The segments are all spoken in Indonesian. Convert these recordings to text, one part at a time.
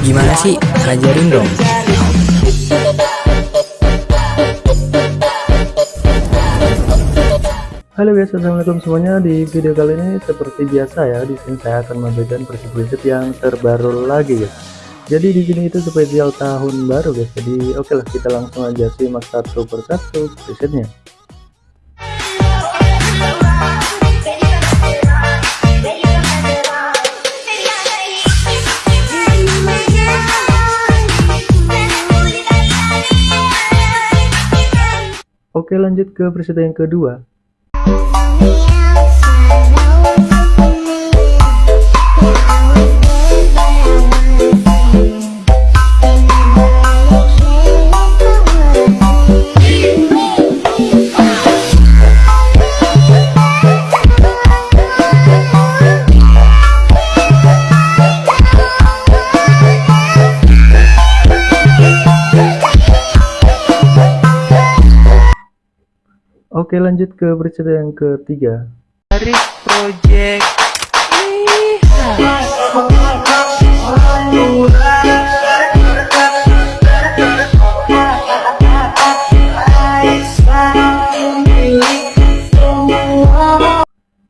Gimana sih? Ajarin dong. Halo guys, assalamualaikum semuanya. Di video kali ini seperti biasa ya, di sini saya akan memberikan prinsip-prinsip yang terbaru lagi guys. Jadi di sini itu spesial tahun baru guys. Jadi oke lah kita langsung aja simak satu persatu presetnya. Oke lanjut ke preset yang kedua. Oke lanjut ke berita yang ketiga. Dari project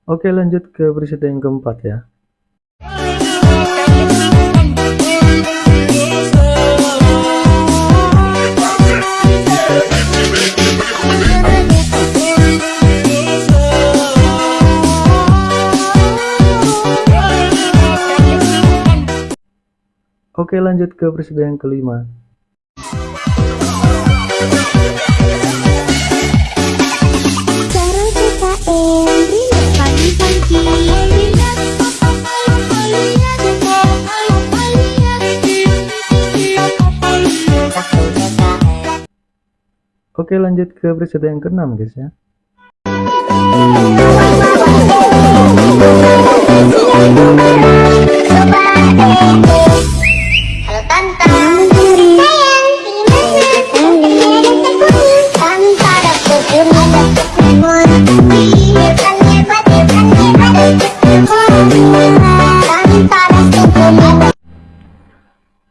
Oke lanjut ke berita yang keempat ya Oke lanjut ke presiden yang kelima. Oke lanjut ke presiden yang keenam guys ya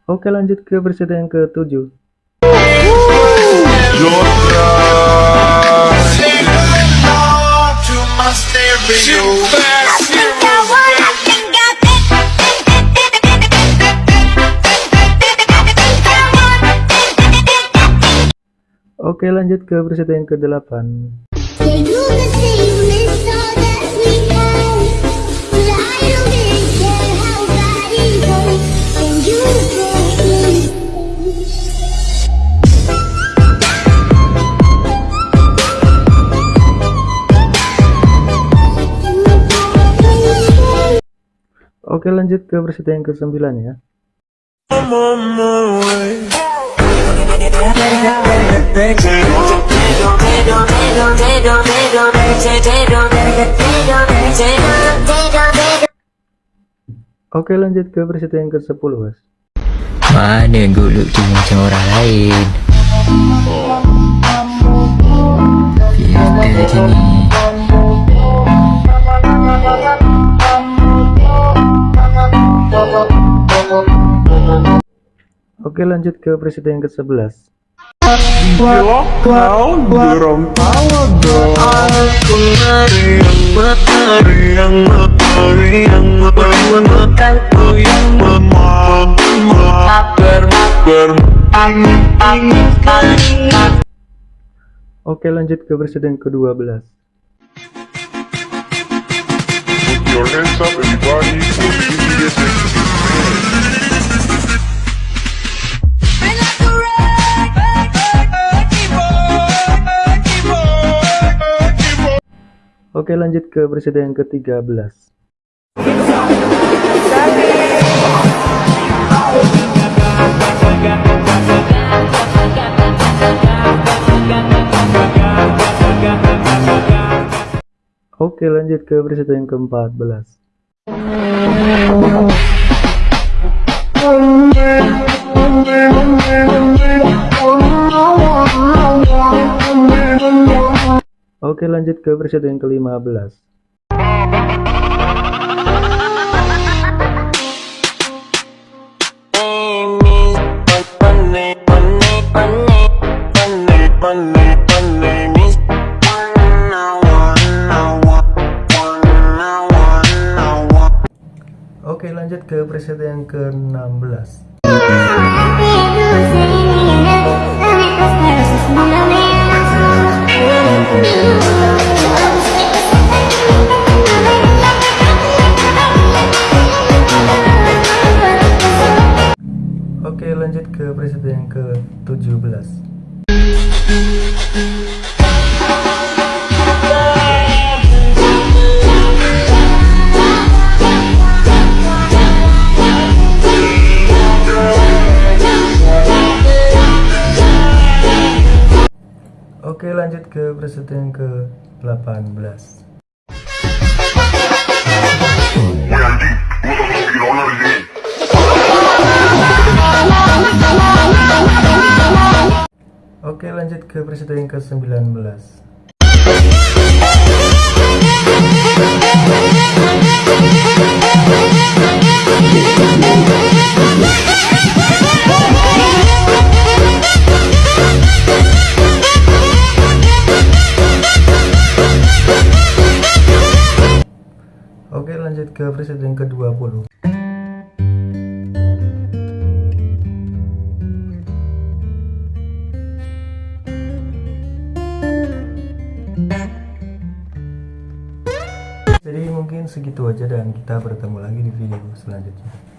Oke lanjut ke presiden yang ketujuh. Oke lanjut ke presiden yang ke-8 Oke lanjut ke presiden yang ke-9 ya Oke lanjut ke presiden yang ke-10 guys Mana gue lucu macam orang lain. Biar. Oke lanjut ke presiden yang ke-11 Gila kau dorong tawa dong. Aku meriang meriang meriang meriang Aku yang memang Mabar mabar Angin angin angin Oke lanjut ke presiden yang ke-12 Put your hands up everybody Oke lanjut ke presiden yang ke-13 Oke lanjut ke presiden yang ke-14 Oke lanjut ke versi yang ke-15 Oke lanjut ke preset yang ke-16 ke preset yang ke-17 Oke lanjut ke preset yang ke-18 Oke lanjut ke preset yang ke-19 Oke lanjut ke preset yang ke-20 segitu aja dan kita bertemu lagi di video selanjutnya